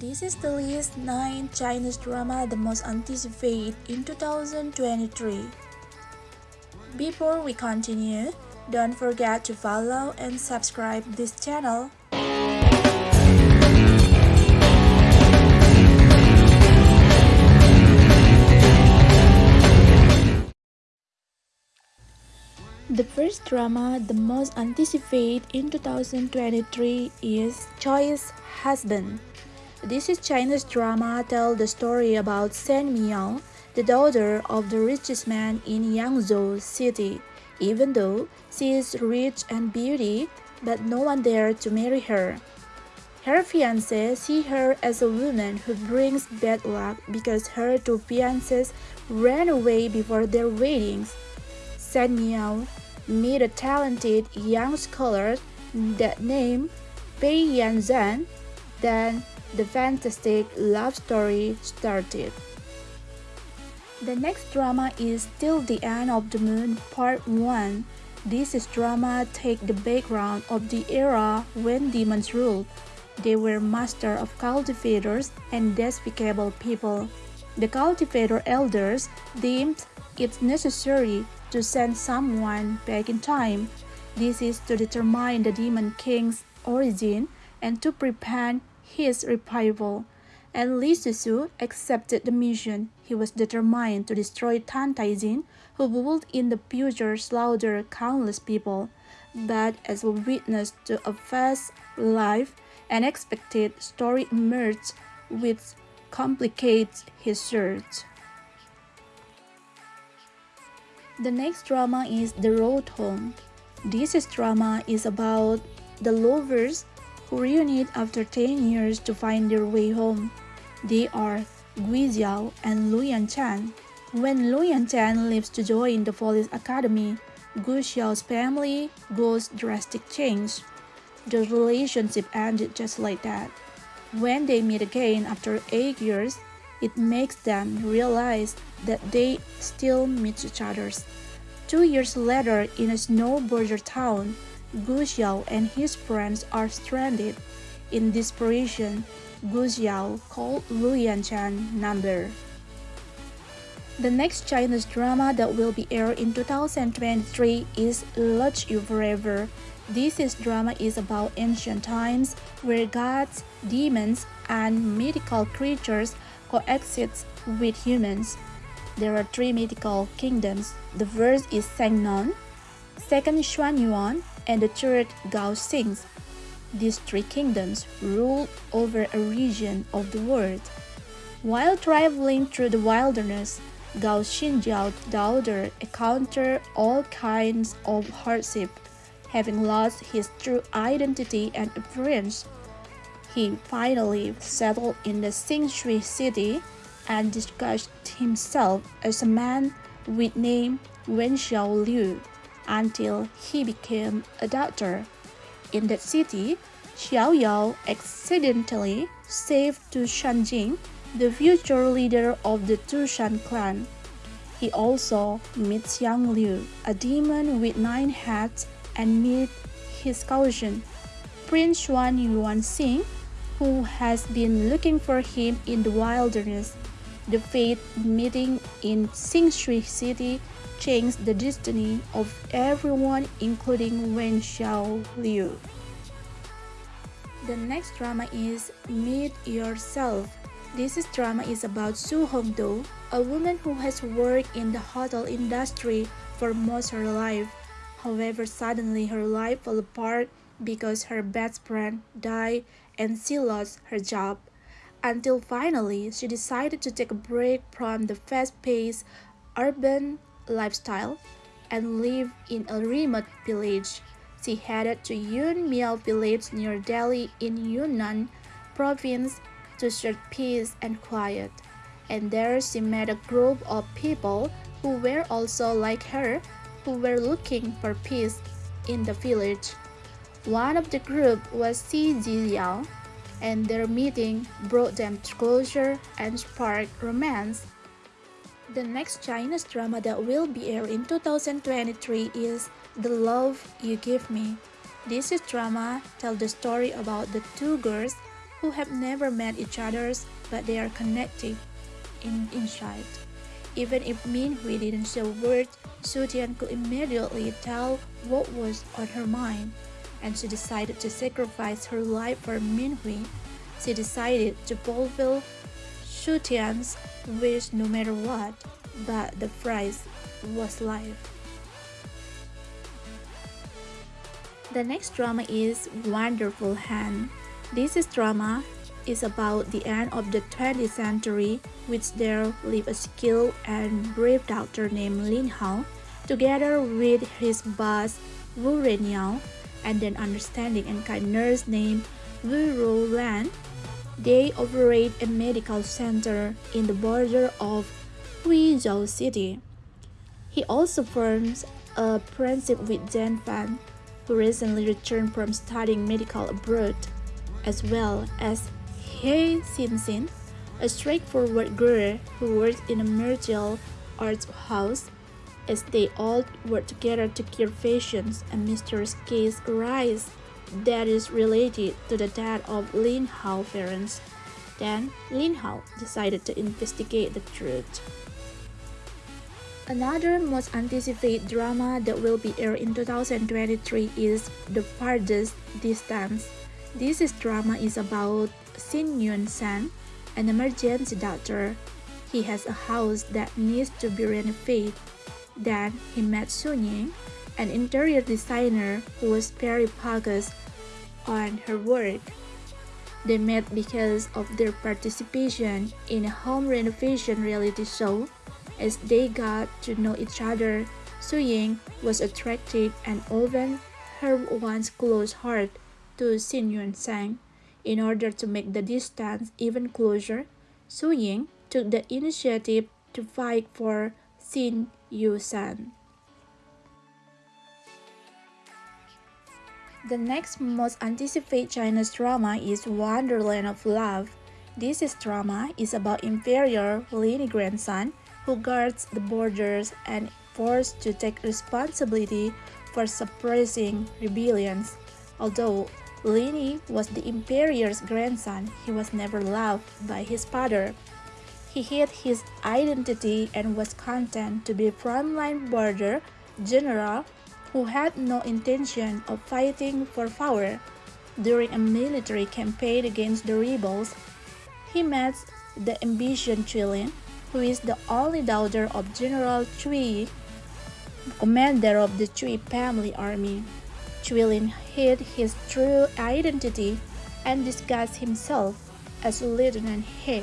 This is the list 9 Chinese drama the most anticipated in 2023. Before we continue, don't forget to follow and subscribe this channel. The first drama the most anticipated in 2023 is Choice Husband. This is Chinese drama tell the story about Shen Miao, the daughter of the richest man in Yangzhou city. Even though she is rich and beauty, but no one dared to marry her. Her fiancé see her as a woman who brings bad luck because her two fiancés ran away before their weddings. Shen Miao meet a talented young scholar that named Pei Yanzhan. Then the fantastic love story started. The next drama is Till the End of the Moon Part 1. This is drama take the background of the era when demons ruled. They were master of cultivators and despicable people. The cultivator elders deemed it necessary to send someone back in time. This is to determine the demon king's origin and to prevent his revival. And Li Susu accepted the mission. He was determined to destroy Tantai Jin, who would in the future slaughter countless people. But as a witness to a fast life, an unexpected story emerged which complicates his search. The next drama is The Road Home. This drama is about the lovers who reunite after 10 years to find their way home. They are Gu Xiao and Lu Yanchan. When Lu Yanchan leaves to join the police academy, Gu Xiao's family goes drastic change. The relationship ended just like that. When they meet again after 8 years, it makes them realize that they still meet each other. Two years later, in a snow border town, Gu Xiao and his friends are stranded. In desperation, Gu Xiao called Lu Yanchan number. The next Chinese drama that will be aired in 2023 is Love You Forever. This is drama is about ancient times where gods, demons, and mythical creatures coexist with humans. There are three mythical kingdoms. The first is Shennong, second Xuanyuan, and the third Gao Xing. These three kingdoms ruled over a region of the world. While traveling through the wilderness, Gao Xinjiao's daughter encountered all kinds of hardship, having lost his true identity and appearance. He finally settled in the Xingshui city and disguised himself as a man with name Wenxiao Liu until he became a doctor. In that city, Xiao Yao accidentally saved Tu Shanjing, the future leader of the Tushan clan. He also meets Xiang Liu, a demon with nine heads, and meets his cousin, Prince Xuan Yuan Xing, who has been looking for him in the wilderness. The fate meeting in Xingshui City changed the destiny of everyone including Wen Xiao Liu. The next drama is Meet Yourself. This drama is about Su Hongdou, a woman who has worked in the hotel industry for most of her life. However, suddenly her life fell apart because her best friend died and she lost her job until finally she decided to take a break from the fast-paced urban lifestyle and live in a remote village. She headed to Yun Miao village near Dali in Yunnan province to search peace and quiet. And there she met a group of people who were also like her, who were looking for peace in the village. One of the group was Xi Jiao, and their meeting brought them closer and sparked romance. The next Chinese drama that will be aired in 2023 is The Love You Give Me. This drama tells the story about the two girls who have never met each other but they are connected in inside. Even if Min Hui didn't say a word, Su Tian could immediately tell what was on her mind, and she decided to sacrifice her life for Min Hui. She decided to fulfill Su Tian's wish no matter what, but the price was life. The next drama is Wonderful Hand. This is drama is about the end of the 20th century, which there lived a skilled and brave doctor named Lin Hao, together with his boss Wu Reniao, and an understanding and kind nurse named Wu Lan. They operate a medical center in the border of Huizhou City. He also forms a friendship with Zhen Fan, who recently returned from studying medical abroad, as well as He Xin a straightforward girl who works in a martial arts house. As they all work together to cure patients, a mysterious case arises that is related to the death of Lin Hao parents. Then, Lin Hao decided to investigate the truth. Another most anticipated drama that will be aired in 2023 is The Farthest Distance. This is drama is about Xin Yun San, an emergency doctor. He has a house that needs to be renovated. Then he met Su Ying, an interior designer who was very focused on her work. They met because of their participation in a home renovation reality show. As they got to know each other, Su Ying was attracted and opened her once closed heart to Xin Yun Sang. In order to make the distance even closer, Su Ying took the initiative to fight for Xin Yu San. The next most anticipated Chinese drama is Wonderland of Love. This is drama is about inferior Lini grandson who guards the borders and forced to take responsibility for suppressing rebellions. Although Lini was the emperor's grandson. He was never loved by his father. He hid his identity and was content to be a frontline border general who had no intention of fighting for power. During a military campaign against the rebels, he met the ambitious Cui Lin, who is the only daughter of General Chui, commander of the Cui family army. Cui Lin hid his true identity and disguised himself as Lieutenant He.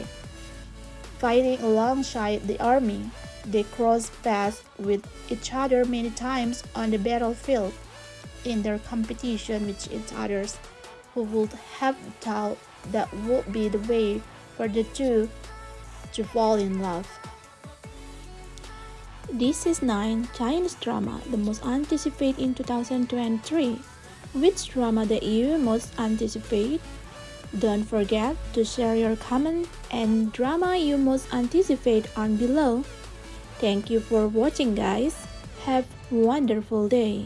Fighting alongside the army, they crossed paths with each other many times on the battlefield. In their competition with each other, who would have thought that would be the way for the two to fall in love. This is 9 Chinese drama the most anticipated in 2023. Which drama that you most anticipate? Don't forget to share your comment and drama you most anticipate on below. Thank you for watching guys. Have wonderful day.